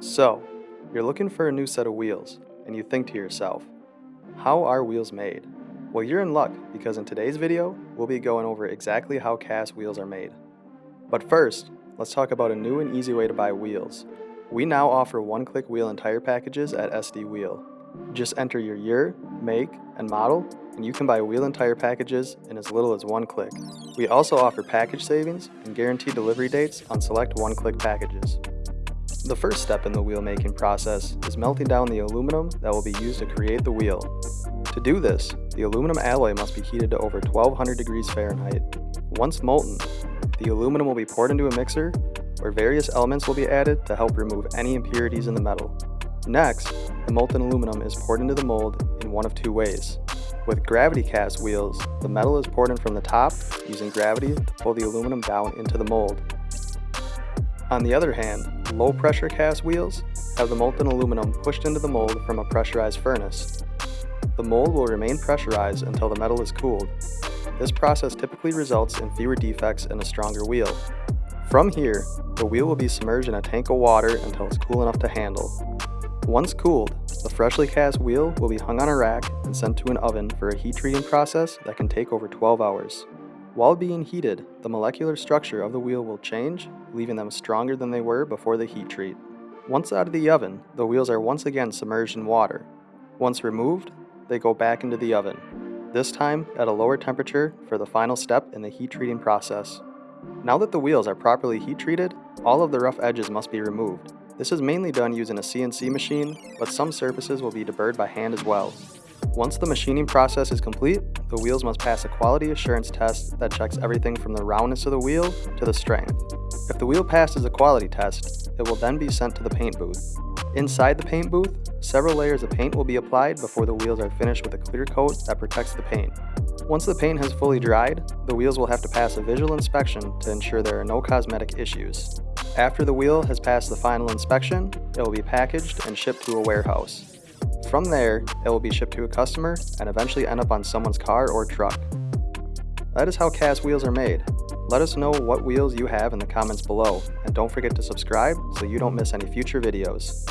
So, you're looking for a new set of wheels, and you think to yourself, how are wheels made? Well, you're in luck because in today's video, we'll be going over exactly how cast wheels are made. But first, let's talk about a new and easy way to buy wheels. We now offer one-click wheel and tire packages at SD Wheel. Just enter your year, make, and model, and you can buy wheel and tire packages in as little as one click. We also offer package savings and guaranteed delivery dates on select one-click packages. The first step in the wheel making process is melting down the aluminum that will be used to create the wheel. To do this, the aluminum alloy must be heated to over 1200 degrees Fahrenheit. Once molten, the aluminum will be poured into a mixer where various elements will be added to help remove any impurities in the metal. Next, the molten aluminum is poured into the mold in one of two ways. With gravity cast wheels, the metal is poured in from the top using gravity to pull the aluminum down into the mold. On the other hand, low pressure cast wheels have the molten aluminum pushed into the mold from a pressurized furnace. The mold will remain pressurized until the metal is cooled. This process typically results in fewer defects and a stronger wheel. From here, the wheel will be submerged in a tank of water until it's cool enough to handle. Once cooled, the freshly cast wheel will be hung on a rack and sent to an oven for a heat treating process that can take over 12 hours. While being heated, the molecular structure of the wheel will change, leaving them stronger than they were before the heat treat. Once out of the oven, the wheels are once again submerged in water. Once removed, they go back into the oven, this time at a lower temperature for the final step in the heat treating process. Now that the wheels are properly heat treated, all of the rough edges must be removed. This is mainly done using a CNC machine, but some surfaces will be deburred by hand as well. Once the machining process is complete, the wheels must pass a quality assurance test that checks everything from the roundness of the wheel to the strength. If the wheel passes a quality test, it will then be sent to the paint booth. Inside the paint booth, several layers of paint will be applied before the wheels are finished with a clear coat that protects the paint. Once the paint has fully dried, the wheels will have to pass a visual inspection to ensure there are no cosmetic issues. After the wheel has passed the final inspection, it will be packaged and shipped to a warehouse. From there, it will be shipped to a customer and eventually end up on someone's car or truck. That is how cast wheels are made. Let us know what wheels you have in the comments below, and don't forget to subscribe so you don't miss any future videos.